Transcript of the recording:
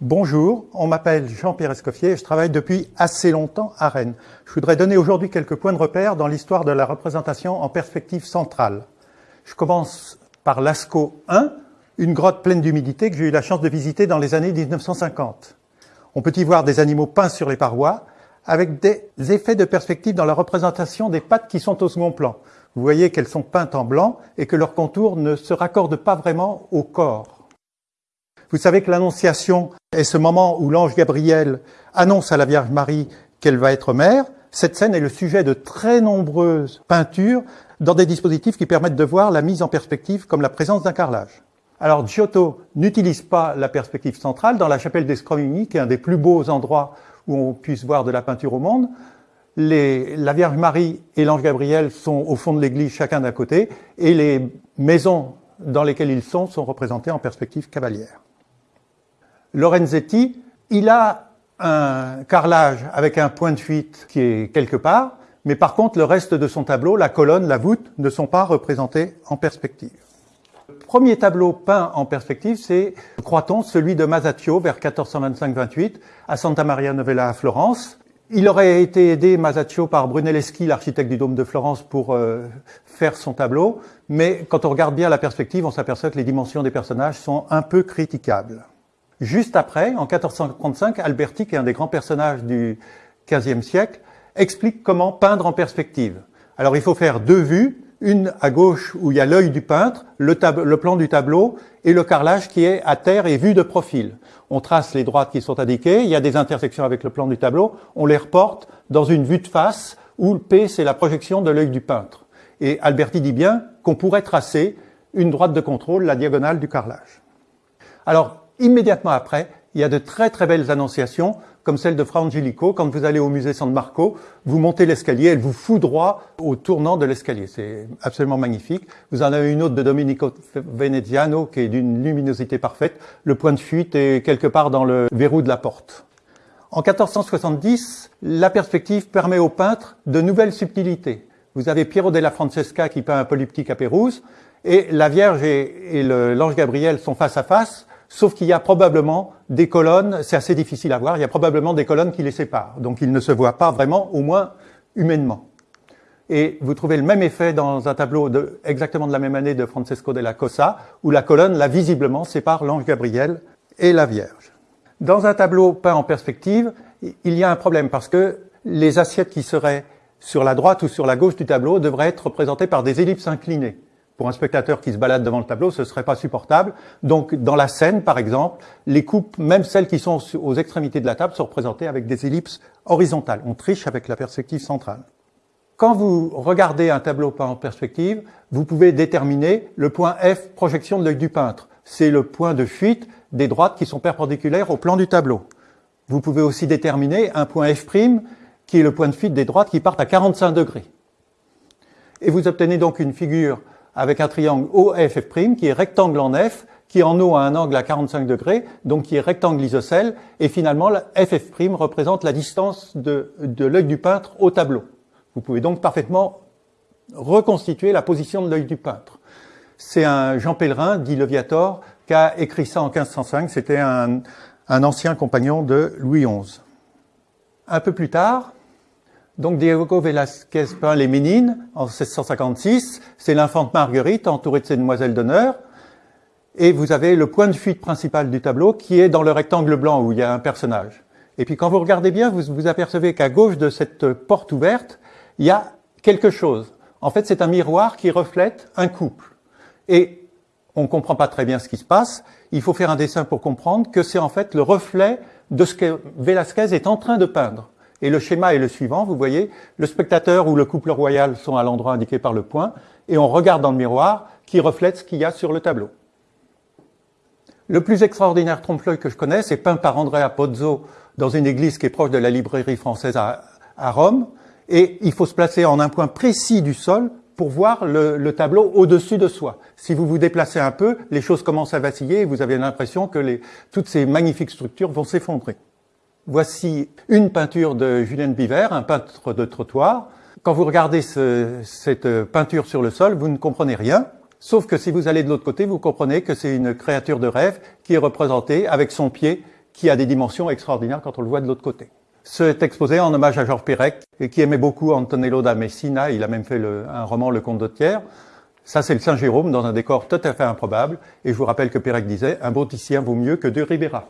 Bonjour, on m'appelle Jean-Pierre Escoffier et je travaille depuis assez longtemps à Rennes. Je voudrais donner aujourd'hui quelques points de repère dans l'histoire de la représentation en perspective centrale. Je commence par Lascaux 1, une grotte pleine d'humidité que j'ai eu la chance de visiter dans les années 1950. On peut y voir des animaux peints sur les parois, avec des effets de perspective dans la représentation des pattes qui sont au second plan. Vous voyez qu'elles sont peintes en blanc et que leurs contours ne se raccordent pas vraiment au corps. Vous savez que l'Annonciation est ce moment où l'ange Gabriel annonce à la Vierge Marie qu'elle va être mère. Cette scène est le sujet de très nombreuses peintures dans des dispositifs qui permettent de voir la mise en perspective comme la présence d'un carrelage. Alors Giotto n'utilise pas la perspective centrale dans la chapelle des Scrovigny, qui est un des plus beaux endroits où on puisse voir de la peinture au monde. La Vierge Marie et l'ange Gabriel sont au fond de l'église, chacun d'un côté, et les maisons dans lesquelles ils sont sont représentées en perspective cavalière. Lorenzetti, il a un carrelage avec un point de fuite qui est quelque part, mais par contre le reste de son tableau, la colonne, la voûte, ne sont pas représentés en perspective. Le premier tableau peint en perspective, c'est, croit-on, celui de Masaccio vers 1425-28 à Santa Maria Novella à Florence. Il aurait été aidé, Masaccio, par Brunelleschi, l'architecte du Dôme de Florence, pour euh, faire son tableau, mais quand on regarde bien la perspective, on s'aperçoit que les dimensions des personnages sont un peu critiquables. Juste après, en 1435, Alberti, qui est un des grands personnages du XVe siècle, explique comment peindre en perspective. Alors il faut faire deux vues, une à gauche où il y a l'œil du peintre, le, le, plan du tableau et le carrelage qui est à terre et vu de profil. On trace les droites qui sont indiquées, il y a des intersections avec le plan du tableau, on les reporte dans une vue de face où le P c'est la projection de l'œil du peintre. Et Alberti dit bien qu'on pourrait tracer une droite de contrôle, la diagonale du carrelage. Alors Immédiatement après, il y a de très très belles annonciations, comme celle de Fra Angelico. Quand vous allez au musée San Marco, vous montez l'escalier, elle vous fout droit au tournant de l'escalier. C'est absolument magnifique. Vous en avez une autre de Domenico Veneziano, qui est d'une luminosité parfaite. Le point de fuite est quelque part dans le verrou de la porte. En 1470, la perspective permet aux peintres de nouvelles subtilités. Vous avez Piero della Francesca qui peint un polyptyque à Pérouse, et la Vierge et, et l'ange Gabriel sont face à face, sauf qu'il y a probablement des colonnes, c'est assez difficile à voir, il y a probablement des colonnes qui les séparent, donc ils ne se voient pas vraiment, au moins humainement. Et vous trouvez le même effet dans un tableau exactement de la même année de Francesco della Cosa, où la colonne, là, visiblement, sépare l'ange Gabriel et la Vierge. Dans un tableau peint en perspective, il y a un problème, parce que les assiettes qui seraient sur la droite ou sur la gauche du tableau devraient être représentées par des ellipses inclinées pour un spectateur qui se balade devant le tableau, ce serait pas supportable. Donc, dans la scène, par exemple, les coupes, même celles qui sont aux extrémités de la table, sont représentées avec des ellipses horizontales. On triche avec la perspective centrale. Quand vous regardez un tableau peint en perspective, vous pouvez déterminer le point F, projection de l'œil du peintre. C'est le point de fuite des droites qui sont perpendiculaires au plan du tableau. Vous pouvez aussi déterminer un point F', qui est le point de fuite des droites qui partent à 45 degrés. Et vous obtenez donc une figure avec un triangle OFF', qui est rectangle en F, qui en haut a un angle à 45 degrés, donc qui est rectangle isocèle, et finalement, FF' représente la distance de, l'œil du peintre au tableau. Vous pouvez donc parfaitement reconstituer la position de l'œil du peintre. C'est un Jean Pellerin, dit Leviator, qui a écrit ça en 1505. C'était un ancien compagnon de Louis XI. Un peu plus tard, donc Diego Velázquez peint les Ménines en 1656. C'est l'infante Marguerite entourée de ses demoiselles d'honneur. Et vous avez le point de fuite principal du tableau qui est dans le rectangle blanc où il y a un personnage. Et puis quand vous regardez bien, vous vous apercevez qu'à gauche de cette porte ouverte, il y a quelque chose. En fait, c'est un miroir qui reflète un couple. Et on ne comprend pas très bien ce qui se passe. Il faut faire un dessin pour comprendre que c'est en fait le reflet de ce que Velázquez est en train de peindre. Et le schéma est le suivant, vous voyez, le spectateur ou le couple royal sont à l'endroit indiqué par le point, et on regarde dans le miroir qui reflète ce qu'il y a sur le tableau. Le plus extraordinaire trompe-l'œil que je connais, c'est peint par Andrea Pozzo dans une église qui est proche de la librairie française à, Rome, et il faut se placer en un point précis du sol pour voir le, le tableau au-dessus de soi. Si vous vous déplacez un peu, les choses commencent à vaciller et vous avez l'impression que toutes ces magnifiques structures vont s'effondrer. Voici une peinture de Julien Biver, un peintre de trottoir. Quand vous regardez ce, cette peinture sur le sol, vous ne comprenez rien, sauf que si vous allez de l'autre côté, vous comprenez que c'est une créature de rêve qui est représentée avec son pied qui a des dimensions extraordinaires quand on le voit de l'autre côté. C'est exposé en hommage à Georges Perec, qui aimait beaucoup Antonello da Messina, il a même fait le, un roman Le Comte de Thiers. Ça, c'est le Saint-Jérôme dans un décor tout à fait improbable. Et je vous rappelle que Pérec disait, un Bauticien vaut mieux que deux Ribera.